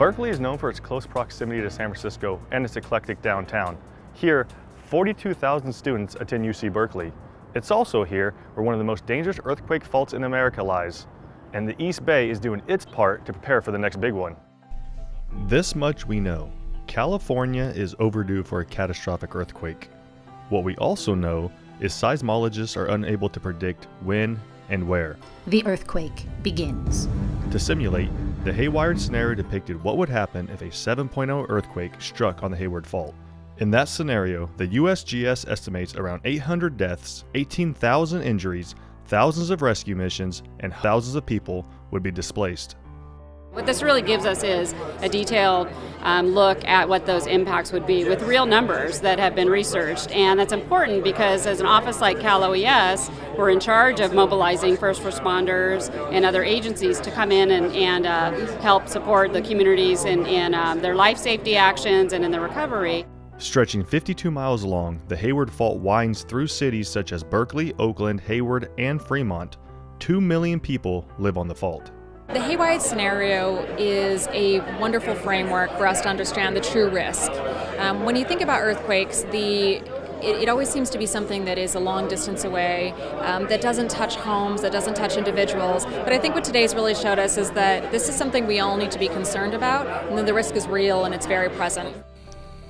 Berkeley is known for its close proximity to San Francisco and its eclectic downtown. Here, 42,000 students attend UC Berkeley. It's also here where one of the most dangerous earthquake faults in America lies, and the East Bay is doing its part to prepare for the next big one. This much we know. California is overdue for a catastrophic earthquake. What we also know is seismologists are unable to predict when and where. The earthquake begins. To simulate, the Haywired scenario depicted what would happen if a 7.0 earthquake struck on the Hayward Fault. In that scenario, the USGS estimates around 800 deaths, 18,000 injuries, thousands of rescue missions, and thousands of people would be displaced. What this really gives us is a detailed um, look at what those impacts would be with real numbers that have been researched. And that's important because as an office like Cal OES, we're in charge of mobilizing first responders and other agencies to come in and, and uh, help support the communities in, in um, their life safety actions and in the recovery. Stretching 52 miles long, the Hayward Fault winds through cities such as Berkeley, Oakland, Hayward, and Fremont. Two million people live on the fault. The Haywired scenario is a wonderful framework for us to understand the true risk. Um, when you think about earthquakes, the it, it, always seems to be something that is a long distance away, um, that doesn't touch homes, that doesn't touch individuals. But I think what today's really showed us is that this is something we all need to be concerned about, and the risk is real and it's very present.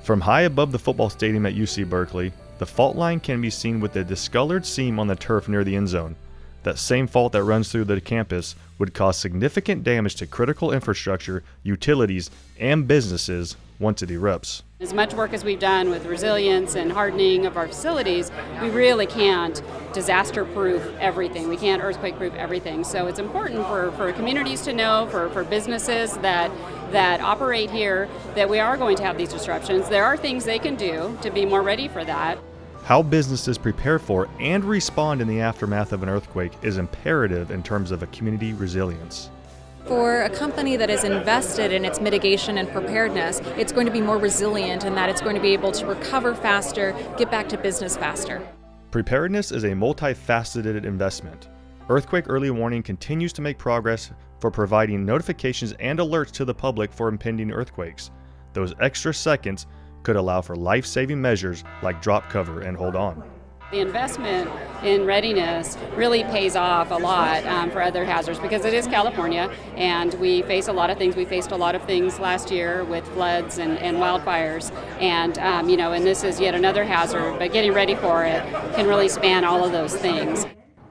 From high above the football stadium at UC Berkeley, the fault line can be seen with a discolored seam on the turf near the end zone. That same fault that runs through the campus would cause significant damage to critical infrastructure, utilities, and businesses once it erupts. As much work as we've done with resilience and hardening of our facilities, we really can't disaster proof everything. We can't earthquake proof everything. So it's important for, for communities to know, for, for businesses that, that operate here, that we are going to have these disruptions. There are things they can do to be more ready for that. How businesses prepare for and respond in the aftermath of an earthquake is imperative in terms of a community resilience. For a company that is invested in its mitigation and preparedness, it's going to be more resilient in that it's going to be able to recover faster, get back to business faster. Preparedness is a multifaceted investment. Earthquake Early Warning continues to make progress for providing notifications and alerts to the public for impending earthquakes. Those extra seconds could allow for life-saving measures like drop cover and hold on. The investment in readiness really pays off a lot um, for other hazards because it is California and we face a lot of things. We faced a lot of things last year with floods and, and wildfires and um, you know and this is yet another hazard but getting ready for it can really span all of those things.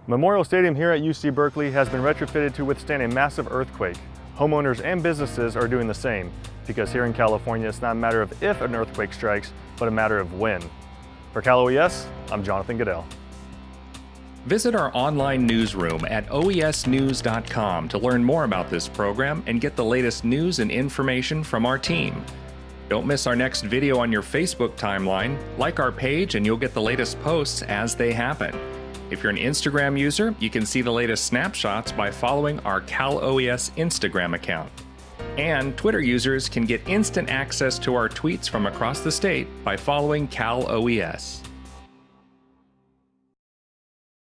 Memorial Stadium here at UC Berkeley has been retrofitted to withstand a massive earthquake. Homeowners and businesses are doing the same because here in California, it's not a matter of if an earthquake strikes, but a matter of when. For Cal OES, I'm Jonathan Goodell. Visit our online newsroom at oesnews.com to learn more about this program and get the latest news and information from our team. Don't miss our next video on your Facebook timeline. Like our page and you'll get the latest posts as they happen. If you're an Instagram user, you can see the latest snapshots by following our Cal OES Instagram account. And Twitter users can get instant access to our tweets from across the state by following Cal OES.